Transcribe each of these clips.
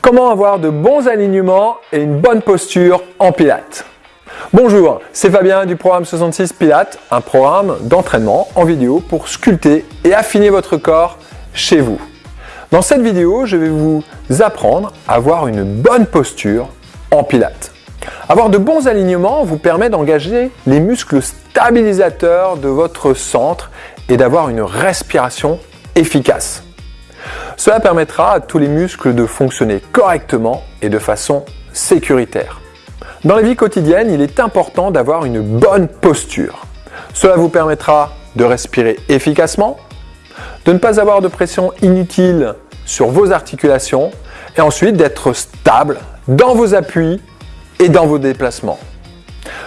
Comment avoir de bons alignements et une bonne posture en pilates Bonjour, c'est Fabien du programme 66 Pilates, un programme d'entraînement en vidéo pour sculpter et affiner votre corps chez vous. Dans cette vidéo, je vais vous apprendre à avoir une bonne posture en pilates. Avoir de bons alignements vous permet d'engager les muscles stabilisateurs de votre centre et d'avoir une respiration efficace. Cela permettra à tous les muscles de fonctionner correctement et de façon sécuritaire. Dans la vie quotidienne, il est important d'avoir une bonne posture. Cela vous permettra de respirer efficacement, de ne pas avoir de pression inutile sur vos articulations et ensuite d'être stable dans vos appuis et dans vos déplacements.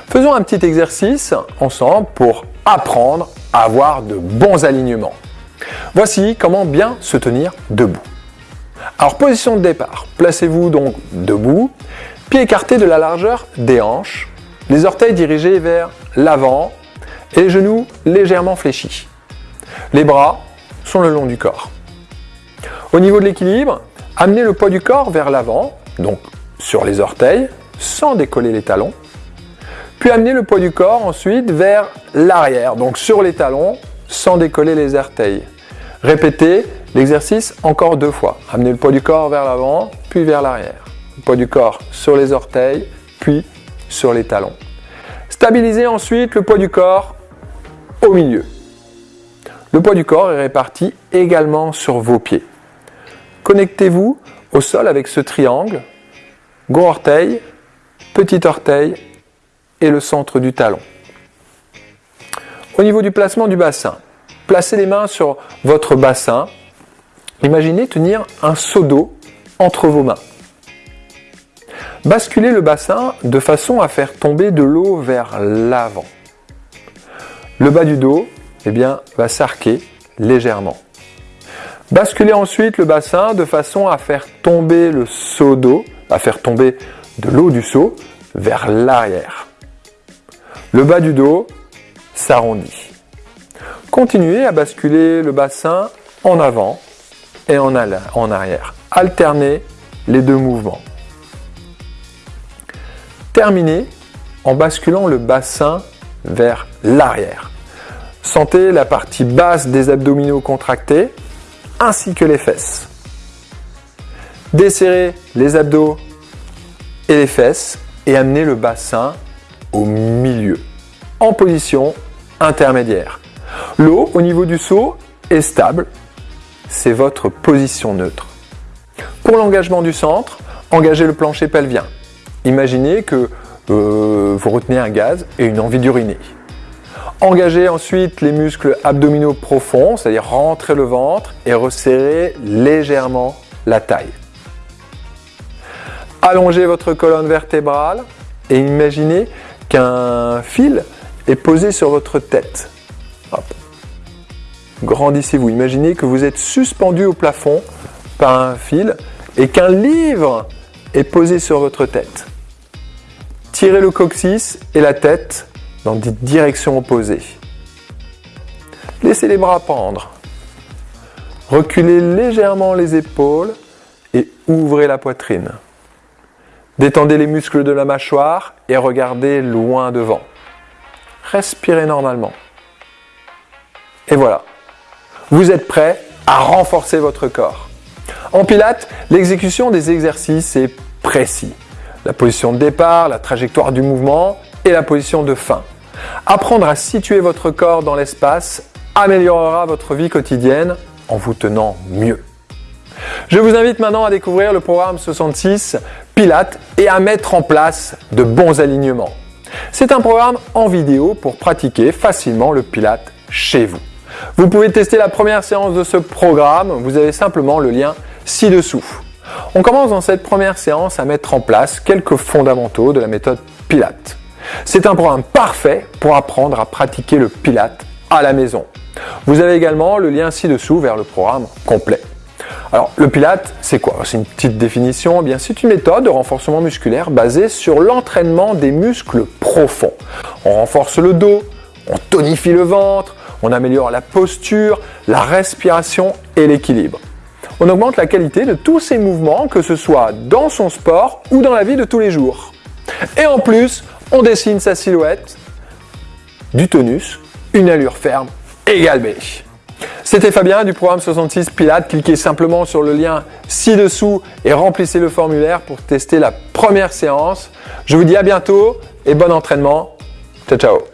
Faisons un petit exercice ensemble pour apprendre à avoir de bons alignements. Voici comment bien se tenir debout. Alors position de départ, placez-vous donc debout, pieds écartés de la largeur des hanches, les orteils dirigés vers l'avant et genoux légèrement fléchis. Les bras sont le long du corps. Au niveau de l'équilibre, amenez le poids du corps vers l'avant, donc sur les orteils, sans décoller les talons. Puis amenez le poids du corps ensuite vers l'arrière, donc sur les talons, sans décoller les orteils. Répétez l'exercice encore deux fois. Amenez le poids du corps vers l'avant, puis vers l'arrière. Le poids du corps sur les orteils, puis sur les talons. Stabilisez ensuite le poids du corps au milieu. Le poids du corps est réparti également sur vos pieds. Connectez-vous au sol avec ce triangle, gros orteil, petit orteil et le centre du talon. Au niveau du placement du bassin, placez les mains sur votre bassin. Imaginez tenir un seau d'eau entre vos mains. Basculez le bassin de façon à faire tomber de l'eau vers l'avant. Le bas du dos eh va s'arquer légèrement. Basculez ensuite le bassin de façon à faire tomber le seau d'eau, à faire tomber de l'eau du seau vers l'arrière. Le bas du dos s'arrondit. Continuez à basculer le bassin en avant et en arrière. Alternez les deux mouvements. Terminez en basculant le bassin vers l'arrière. Sentez la partie basse des abdominaux contractés ainsi que les fesses. Desserrez les abdos et les fesses et amenez le bassin au milieu, en position intermédiaire. L'eau au niveau du seau est stable, c'est votre position neutre. Pour l'engagement du centre, engagez le plancher pelvien. Imaginez que euh, vous retenez un gaz et une envie d'uriner. Engagez ensuite les muscles abdominaux profonds, c'est-à-dire rentrer le ventre et resserrer légèrement la taille. Allongez votre colonne vertébrale et imaginez qu'un fil est posé sur votre tête. Grandissez-vous. Imaginez que vous êtes suspendu au plafond par un fil et qu'un livre est posé sur votre tête. Tirez le coccyx et la tête dans des directions opposées. Laissez les bras pendre. Reculez légèrement les épaules et ouvrez la poitrine. Détendez les muscles de la mâchoire et regardez loin devant. Respirez normalement. Et voilà, vous êtes prêt à renforcer votre corps. En pilates, l'exécution des exercices est précis. La position de départ, la trajectoire du mouvement et la position de fin. Apprendre à situer votre corps dans l'espace améliorera votre vie quotidienne en vous tenant mieux. Je vous invite maintenant à découvrir le programme 66 Pilates et à mettre en place de bons alignements. C'est un programme en vidéo pour pratiquer facilement le Pilates chez vous. Vous pouvez tester la première séance de ce programme, vous avez simplement le lien ci-dessous. On commence dans cette première séance à mettre en place quelques fondamentaux de la méthode Pilates. C'est un programme parfait pour apprendre à pratiquer le Pilates à la maison. Vous avez également le lien ci-dessous vers le programme complet. Alors, le Pilate, c'est quoi? C'est une petite définition. Eh bien, c'est une méthode de renforcement musculaire basée sur l'entraînement des muscles profonds. On renforce le dos, on tonifie le ventre, on améliore la posture, la respiration et l'équilibre. on augmente la qualité de tous ses mouvements, que ce soit dans son sport ou dans la vie de tous les jours. Et en plus, on dessine sa silhouette, du tonus, une allure ferme égale B. C'était Fabien du programme 66 Pilates. Cliquez simplement sur le lien ci-dessous et remplissez le formulaire pour tester la première séance. Je vous dis à bientôt et bon entraînement. Ciao ciao